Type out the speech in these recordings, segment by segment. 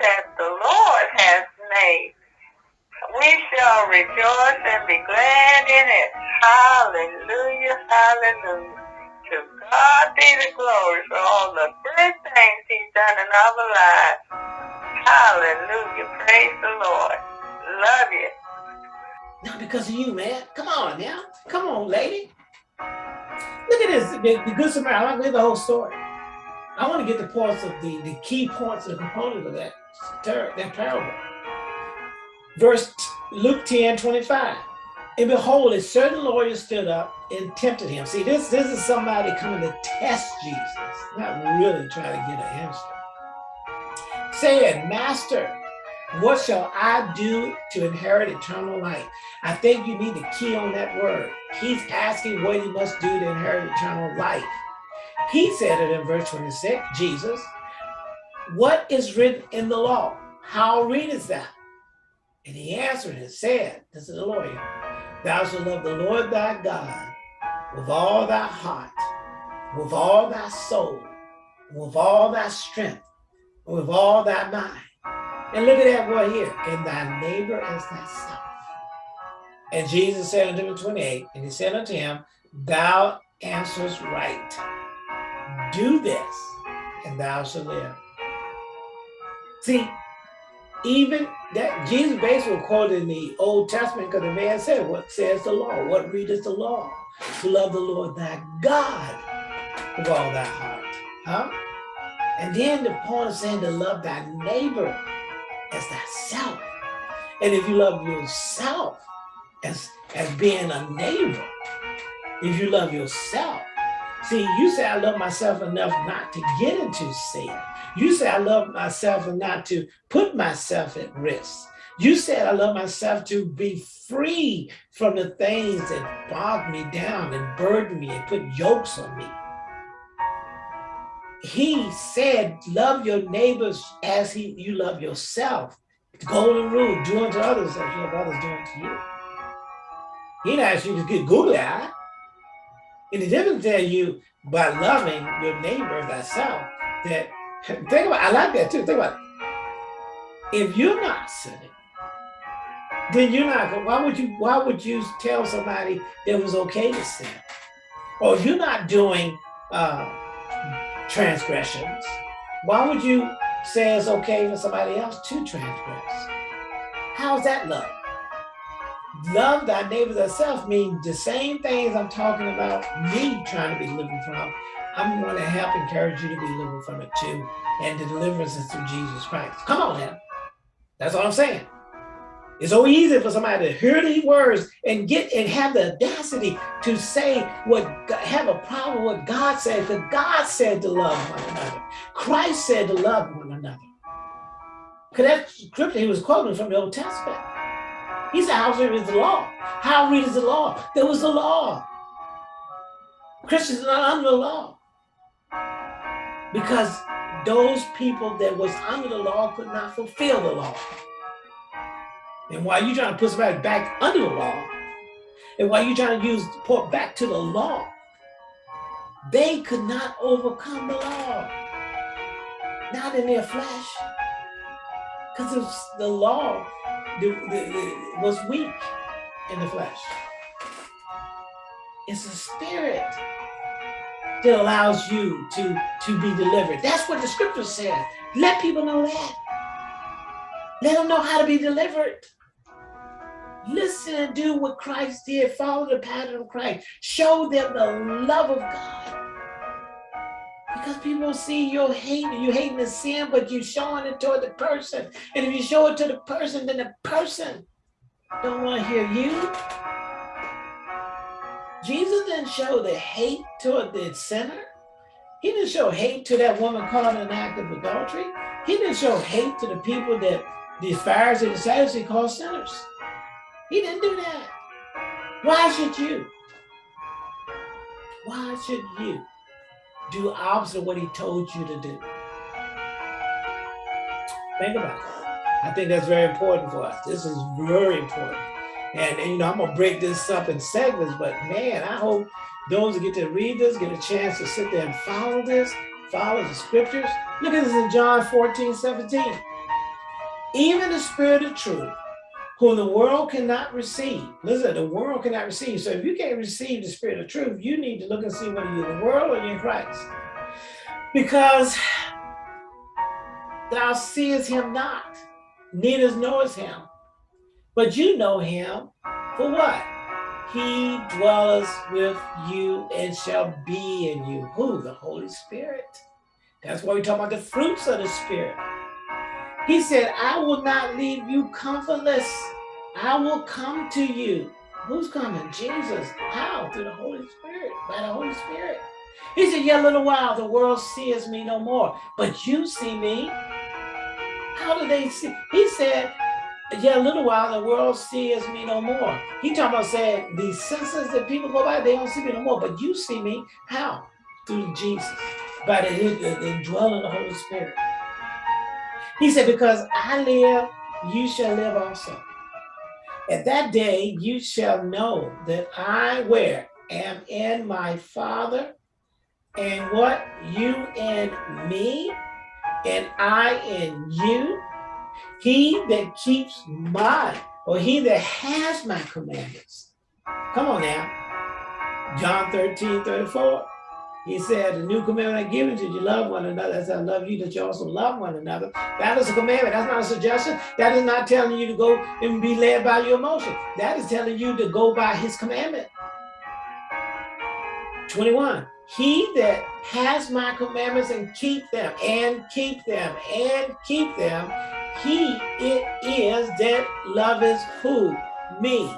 that the Lord has made. We shall rejoice and be glad in it. Hallelujah, hallelujah. To God be the glory for all the good things he's done in our lives. Hallelujah, praise the Lord. Love you. Not because of you, man. Come on now. Come on, lady. Look at this, the, the Good Samaritan. I want to the whole story. I want to get the parts of the, the key points and components of that, that parable. Verse Luke 10, 25. And behold, a certain lawyer stood up and tempted him. See, this, this is somebody coming to test Jesus, not really trying to get an answer. Saying, Master, what shall I do to inherit eternal life? I think you need to key on that word. He's asking what he must do to inherit eternal life. He said it in verse 26, Jesus, what is written in the law? How readest thou? And he answered and said, this is the lawyer, thou shalt love the Lord thy God with all thy heart, with all thy soul, with all thy strength, with all thy mind and look at that word here, and thy neighbor as thyself. And Jesus said unto him 28, and he said unto him, Thou answerest right. Do this, and thou shalt live. See, even that Jesus basically quoted in the Old Testament because the man said, What says the law? What readeth the law? To love the Lord thy God with all thy heart. Huh? And then the point of saying to love thy neighbor as thyself. And if you love yourself as, as being a neighbor, if you love yourself, see, you say, I love myself enough not to get into sin. You say, I love myself and not to put myself at risk. You said, I love myself to be free from the things that bog me down and burden me and put yokes on me he said, love your neighbors as he you love yourself. The golden rule, do unto others as you have others do unto you. He didn't ask you to get googly eye. And he didn't tell you by loving your neighbor thyself that, think about, I like that too, think about it. If you're not sinning, then you're not, why would you, why would you tell somebody that it was okay to sin? Or you're not doing uh, transgressions, why would you say it's okay for somebody else to transgress? How's that love? Love thy neighbor thyself means the same things I'm talking about me trying to be living from. I'm going to help encourage you to be living from it too. And the deliverance is through Jesus Christ. Come on now. That's all I'm saying. It's so easy for somebody to hear these words and get and have the audacity to say what have a problem with what God said, because God said to love one another. Christ said to love one another. Because that scripture he was quoting from the Old Testament. He said, How the law? How read the law? There was the law. Christians are not under the law. Because those people that was under the law could not fulfill the law. And while you're trying to put somebody back under the law, and while you're trying to use port back to the law, they could not overcome the law. Not in their flesh. Because the law the, the, the, was weak in the flesh. It's a spirit that allows you to, to be delivered. That's what the scripture says. Let people know that. Let them know how to be delivered. Listen and do what Christ did. Follow the pattern of Christ. Show them the love of God. Because people see you're hating, you hating the sin, but you're showing it toward the person. And if you show it to the person, then the person don't want to hear you. Jesus didn't show the hate toward the sinner. He didn't show hate to that woman caught in an act of adultery. He didn't show hate to the people that the Pharisees and Sadducees called sinners. He didn't do that. Why should you? Why should you do opposite what he told you to do? Think about that. I think that's very important for us. This is very important. And, and, you know, I'm gonna break this up in segments, but man, I hope those that get to read this get a chance to sit there and follow this, follow the scriptures. Look at this in John 14, 17. even the spirit of truth, whom the world cannot receive. Listen, the world cannot receive. So if you can't receive the spirit of truth, you need to look and see whether you're in the world or in Christ. Because thou seest him not, neither knowest him. But you know him for what? He dwells with you and shall be in you. Who? The Holy Spirit. That's why we talk about the fruits of the Spirit. He said, I will not leave you comfortless. I will come to you. Who's coming? Jesus. How? Through the Holy Spirit, by the Holy Spirit. He said, yet a little while, the world sees me no more, but you see me. How do they see? He said, yet a little while, the world sees me no more. He talking about saying, these senses that people go by, they don't see me no more, but you see me. How? Through Jesus, by the, the, the indwelling of the Holy Spirit. He said, because I live, you shall live also. At that day, you shall know that I where am in my Father, and what you in me, and I in you. He that keeps my, or he that has my commandments. Come on now. John 13, 34. He said, the new commandment I give you, you love one another as I love you, that you also love one another. That is a commandment. That's not a suggestion. That is not telling you to go and be led by your emotion. That is telling you to go by his commandment. 21. He that has my commandments and keep them, and keep them, and keep them, he it is that loveth who? Me.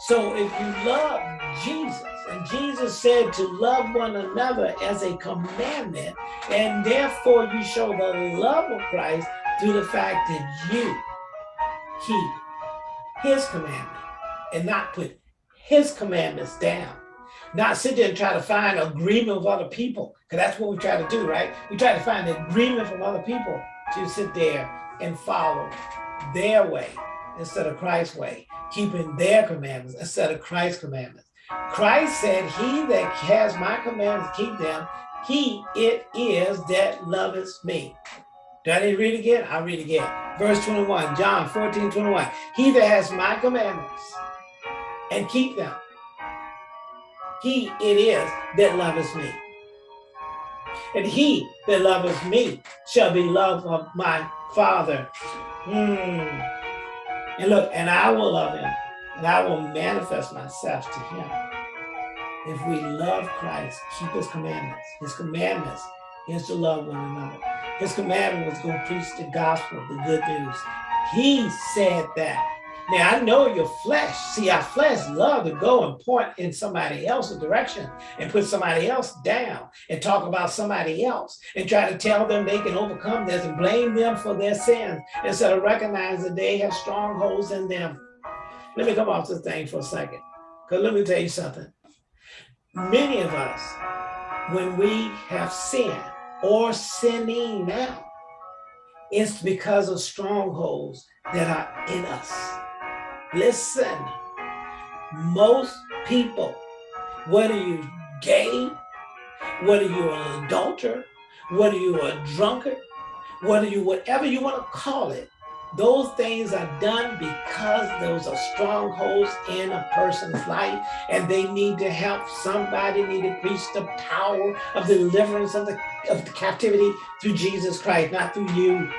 So if you love Jesus, and Jesus said to love one another as a commandment, and therefore you show the love of Christ through the fact that you keep his commandment and not put his commandments down. Not sit there and try to find agreement with other people, because that's what we try to do, right? We try to find agreement from other people to sit there and follow their way instead of Christ's way, keeping their commandments instead of Christ's commandments. Christ said, he that has my commandments, keep them, he it is that loveth me. Do I read again? I'll read again. Verse 21, John 14, 21. He that has my commandments and keep them, he it is that loveth me. And he that loveth me shall be loved of my Father. Hmm. And look, and I will love him and I will manifest myself to him. If we love Christ, keep his commandments. His commandments is to love one another. His commandment was to preach the gospel, the good news. He said that. Now I know your flesh. See, our flesh love to go and point in somebody else's direction and put somebody else down and talk about somebody else and try to tell them they can overcome this and blame them for their sins instead of recognizing that they have strongholds in them. Let me come off this thing for a second. Because let me tell you something. Many of us, when we have sinned or sinning now, it's because of strongholds that are in us. Listen, most people, whether you're gay, whether you're an adulterer, whether you're a drunkard, whether you whatever you want to call it, those things are done because those are strongholds in a person's life and they need to help somebody need to preach the power of the deliverance of the, of the captivity through Jesus Christ, not through you,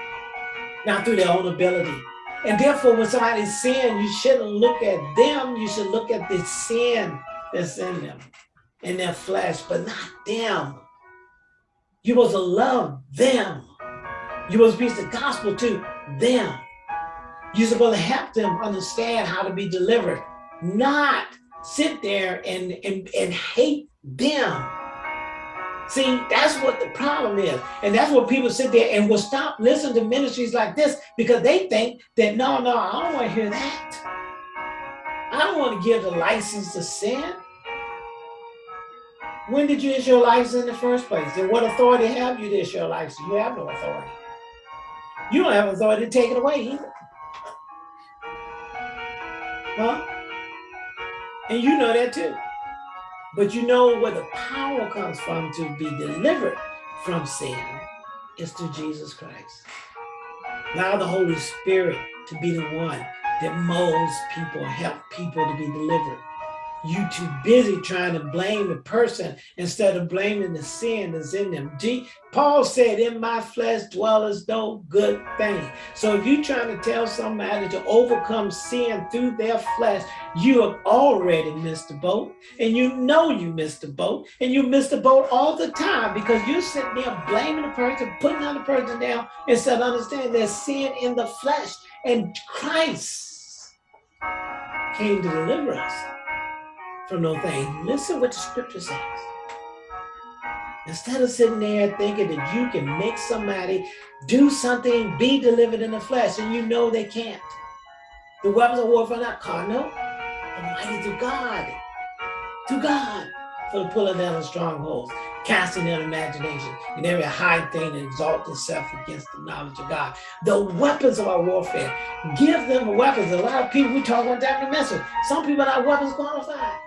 not through their own ability. And therefore, when somebody's sin, you shouldn't look at them, you should look at the sin that's in them, in their flesh, but not them. You to love them. You to preach the gospel to them. You're supposed to help them understand how to be delivered, not sit there and, and, and hate them. See, that's what the problem is. And that's what people sit there and will stop listening to ministries like this because they think that, no, no, I don't want to hear that. I don't want to give the license to sin. When did you issue your license in the first place? And what authority have you to issue your license? You have no authority. You don't have authority to take it away either. Huh? And you know that too. But you know where the power comes from to be delivered from sin is through Jesus Christ. Allow the Holy Spirit to be the one that molds people, help people to be delivered you too busy trying to blame the person instead of blaming the sin that's in them. G Paul said, in my flesh dwelleth no good thing. So if you're trying to tell somebody to overcome sin through their flesh, you have already missed the boat. And you know you missed the boat. And you miss the boat all the time because you're sitting there blaming the person, putting the other person down instead of understanding there's sin in the flesh. And Christ came to deliver us from no thing. Listen what the scripture says. Instead of sitting there thinking that you can make somebody do something, be delivered in the flesh, and you know they can't. The weapons of warfare are not carnal, but mighty to God. To God for the pulling down of strongholds, casting down imagination, and every high thing that exalts itself against the knowledge of God. The weapons of our warfare. Give them weapons. A lot of people, we talk about that in the message. Some people are not weapons qualified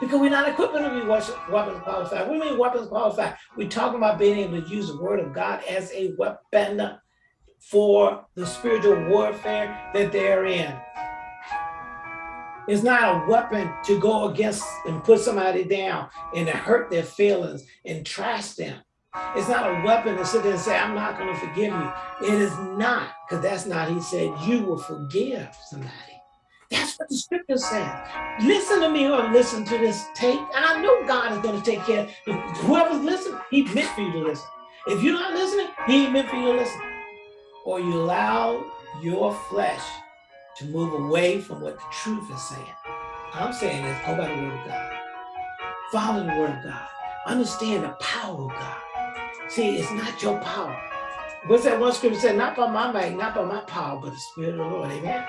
because we're not equipped to be weapons qualified. We mean weapons qualified. We're talking about being able to use the word of God as a weapon for the spiritual warfare that they're in. It's not a weapon to go against and put somebody down and to hurt their feelings and trash them. It's not a weapon to sit there and say, I'm not going to forgive you. It is not, because that's not, he said, you will forgive somebody. That's what the scripture says. Listen to me or listen to this tape, and I know God is going to take care whoever's listening. He meant for you to listen. If you're not listening, he meant for you to listen. Or you allow your flesh to move away from what the truth is saying. I'm saying this, go by the word of God. Follow the word of God. Understand the power of God. See, it's not your power. What's that one scripture said? Not by my might, not by my power, but the spirit of the Lord. Amen.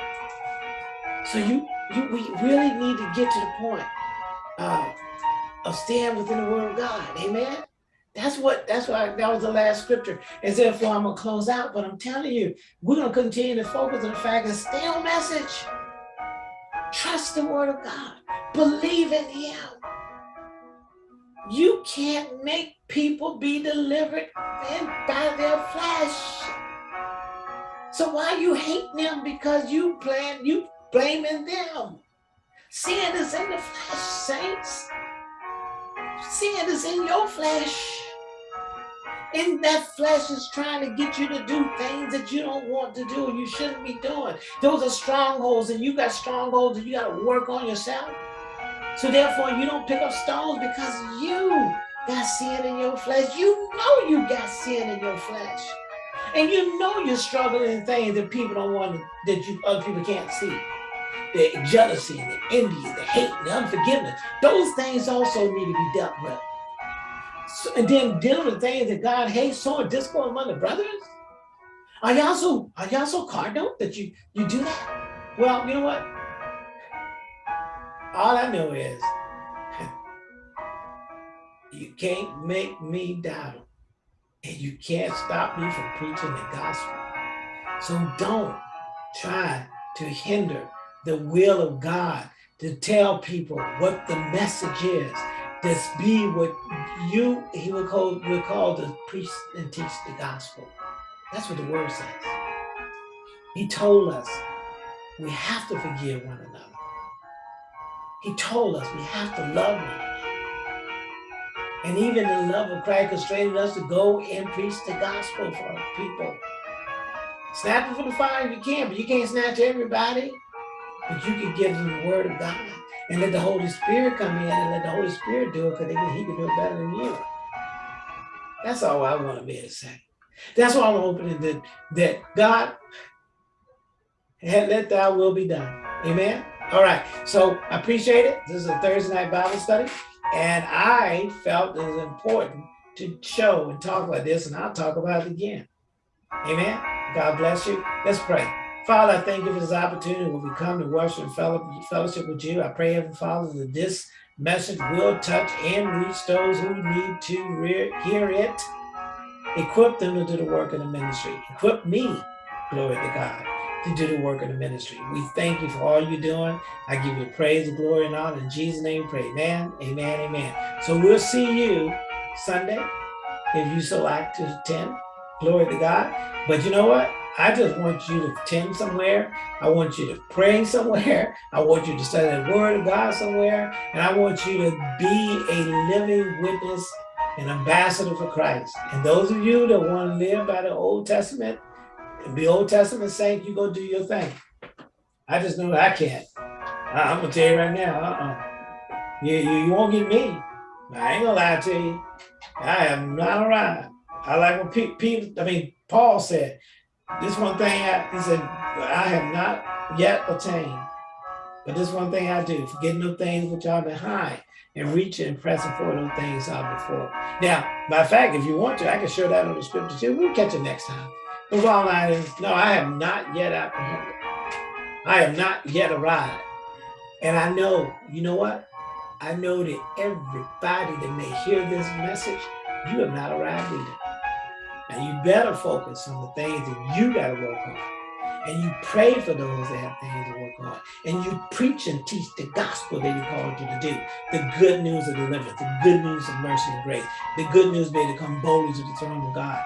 So you, you, we really need to get to the point uh, of staying within the word of God. Amen. That's what, that's why that was the last scripture. And therefore I'm gonna close out, but I'm telling you, we're gonna continue to focus on the fact and stay message. Trust the word of God. Believe in him. You can't make people be delivered by their flesh. So why you hate them? Because you plan, you blaming them. Sin is in the flesh, saints. Sin is in your flesh. And that flesh is trying to get you to do things that you don't want to do, you shouldn't be doing. Those are strongholds, and you got strongholds, and you got to work on yourself. So therefore, you don't pick up stones because you got sin in your flesh. You know you got sin in your flesh. And you know you're struggling in things that people don't want that you other people can't see the jealousy and the envy and the hate and the unforgiveness. Those things also need to be dealt with. So, and then dealing with things that God hates, so discord among the brothers. Are y'all so are y'all so cardinal that you you do that? Well, you know what? All I know is you can't make me doubt. And you can't stop me from preaching the gospel. So don't try to hinder the will of God to tell people what the message is. This be what you, he will call, will call to preach and teach the gospel. That's what the word says. He told us we have to forgive one another. He told us we have to love one another. And even the love of Christ constrained us to go and preach the gospel for people. Snatch it from the fire if you can, but you can't snatch everybody. But you can give them the word of God and let the Holy Spirit come in and let the Holy Spirit do it because he can do it better than you. That's all I want to be able to say. That's why I'm hoping that, that God let thy will be done. Amen. All right. So I appreciate it. This is a Thursday night Bible study. And I felt it was important to show and talk about this, and I'll talk about it again. Amen. God bless you. Let's pray. Father, I thank you for this opportunity when we come to worship and fellowship with you. I pray, Heavenly Father, that this message will touch and reach those who need to hear it. Equip them to do the work of the ministry. Equip me, glory to God, to do the work of the ministry. We thank you for all you're doing. I give you praise glory and honor. In Jesus' name, pray. Amen, amen, amen. So we'll see you Sunday, if you so like to attend. Glory to God. But you know what? I just want you to attend somewhere. I want you to pray somewhere. I want you to study the word of God somewhere. And I want you to be a living witness, an ambassador for Christ. And those of you that want to live by the Old Testament and be Old Testament saint, you go do your thing. I just know I can't. I, am gonna tell you right now, uh-uh. You, you, you won't get me. I ain't gonna lie to you. I am not around. I like what Pete, I mean, Paul said, this one thing, I, he said, I have not yet attained. But this one thing I do, forgetting those things which are behind and reaching and pressing for those things are before. Now, by fact, if you want to, I can show that on the scripture too. We'll catch it next time. The bottom line is, no, I have not yet apprehended. I have not yet arrived. And I know, you know what? I know that everybody that may hear this message, you have not arrived either. And you better focus on the things that you got to work on. And you pray for those that have things to work on. And you preach and teach the gospel that he called you to do. The good news of deliverance, the good news of mercy and grace, the good news being to come boldly to the throne of God.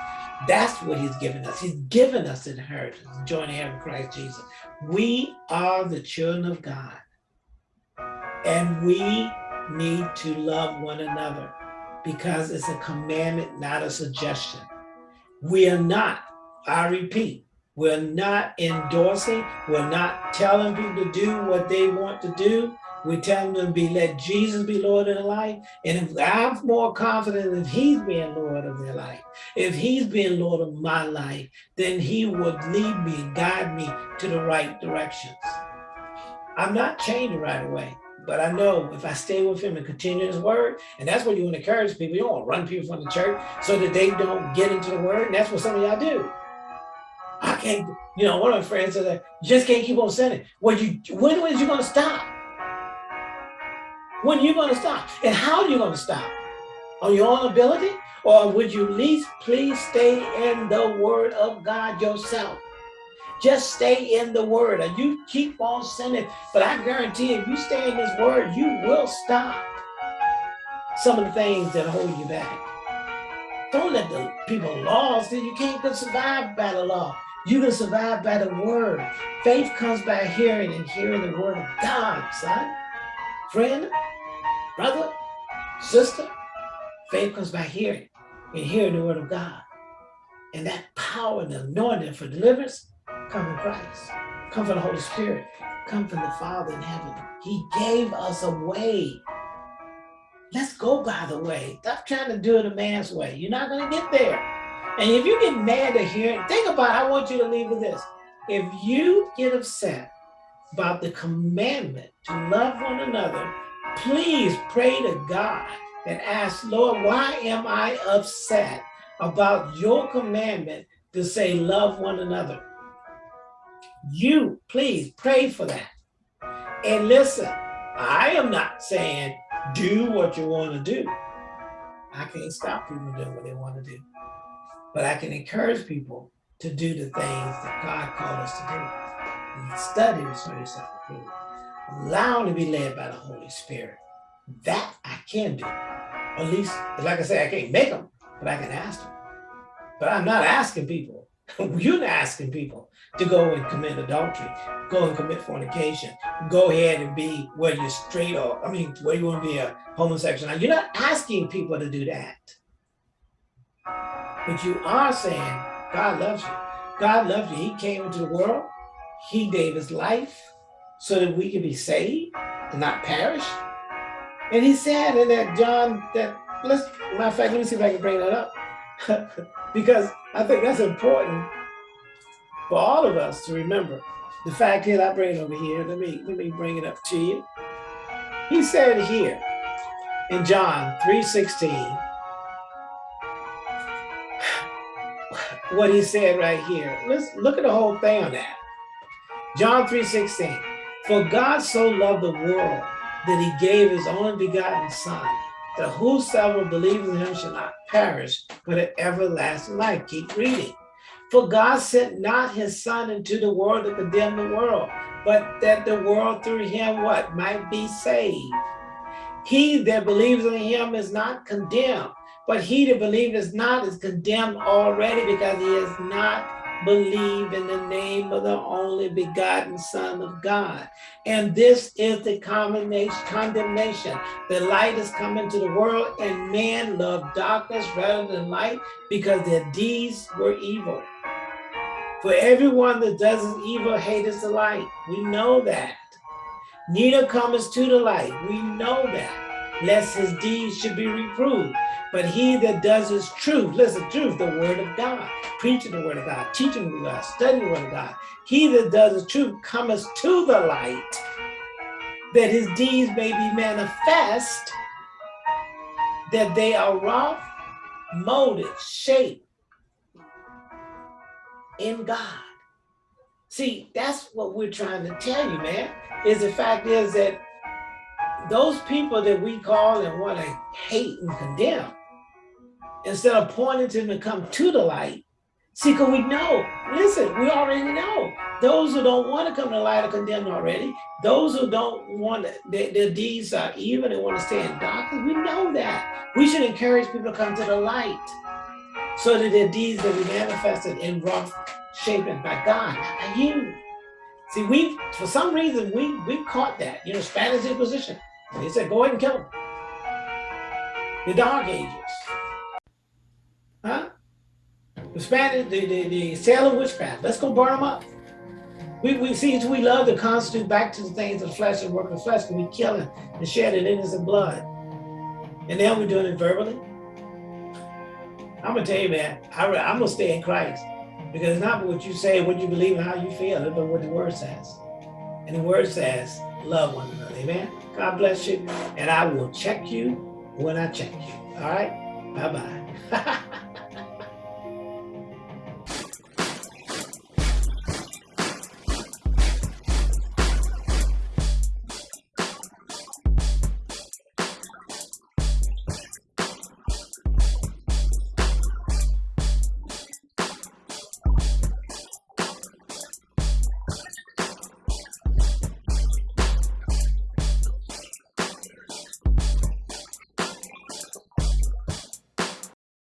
That's what he's given us. He's given us inheritance, joining heaven in Christ Jesus. We are the children of God. And we need to love one another because it's a commandment, not a suggestion. We are not, I repeat, we're not endorsing, we're not telling people to do what they want to do. We're telling them to be let Jesus be Lord of their life. And if I'm more confident if he's being Lord of their life, if he's being Lord of my life, then he would lead me guide me to the right directions. I'm not changing right away. But I know if I stay with him and continue his word, and that's what you want to encourage people. You don't want to run people from the church so that they don't get into the word. And that's what some of y'all do. I can't, you know, one of my friends said that just can't keep on sinning. Well, you when is you gonna stop? When are you gonna stop? And how are you gonna stop? On your own ability? Or would you least please stay in the word of God yourself? Just stay in the word and you keep on sinning. But I guarantee if you stay in this word, you will stop some of the things that hold you back. Don't let the people laws that you can't survive by the law. You can survive by the word. Faith comes by hearing and hearing the word of God, son. Friend, brother, sister, faith comes by hearing and hearing the word of God. And that power and anointing for deliverance come from Christ, come from the Holy Spirit, come from the Father in heaven. He gave us a way. Let's go by the way. Stop trying to do it a man's way. You're not going to get there. And if you get mad at hearing, think about it. I want you to leave with this. If you get upset about the commandment to love one another, please pray to God and ask, Lord, why am I upset about your commandment to say love one another? You please pray for that. And listen, I am not saying do what you want to do. I can't stop people doing what they want to do. But I can encourage people to do the things that God called us to do. Study to show yourself. Allow to be led by the Holy Spirit. That I can do. At least, like I say, I can't make them, but I can ask them. But I'm not asking people. You're not asking people to go and commit adultery, go and commit fornication, go ahead and be whether you're straight or, I mean, whether you want to be a homosexual. Now, you're not asking people to do that. But you are saying, God loves you. God loves you. He came into the world. He gave his life so that we can be saved and not perish. And he said in that John, that, let's, matter of fact, let me see if I can bring that up. because I think that's important for all of us to remember. The fact is, I bring it over here. Let me let me bring it up to you. He said here in John 3:16, what he said right here. Let's look at the whole thing on that. John 3:16. For God so loved the world that he gave his only begotten son, that whosoever believes in him shall not perish, but have everlasting life. Keep reading. For God sent not his son into the world to condemn the world, but that the world through him what might be saved. He that believes in him is not condemned, but he that believes not is condemned already because he has not believe in the name of the only begotten Son of God. And this is the condemnation. The light is come into the world, and man loved darkness rather than light because their deeds were evil. For everyone that does evil hateth the light. We know that. Neither cometh to the light. We know that. Lest his deeds should be reproved. But he that does his truth, listen, truth, the word of God, preaching the word of God, teaching the word of God, studying the word of God. He that does his truth cometh to the light, that his deeds may be manifest, that they are wrought, molded, shaped in God. See, that's what we're trying to tell you, man, is the fact is that those people that we call and want to hate and condemn, instead of pointing to them to come to the light, see, because we know, listen, we already know. Those who don't want to come to the light are condemned already. Those who don't want to, their, their deeds are evil, they want to stay in darkness. We know that. We should encourage people to come to the light so that their deeds will be manifested in rough shaping by God, by you. See, we, for some reason, we we caught that. You know, Spanish Inquisition. They said, go ahead and kill them. The Dark Ages. Huh? The Spanish, the, the, the Salem witchcraft. Let's go burn them up. We, we see we love to constitute back to the things of flesh and work of flesh, but we kill it and shed it innocent blood. And now we're doing it verbally. I'm gonna tell you, man, I, I'm gonna stay in Christ because it's not what you say, what you believe, and how you feel, but what the word says. And the word says, love one another. Amen. God bless you. And I will check you when I check you. All right. Bye bye.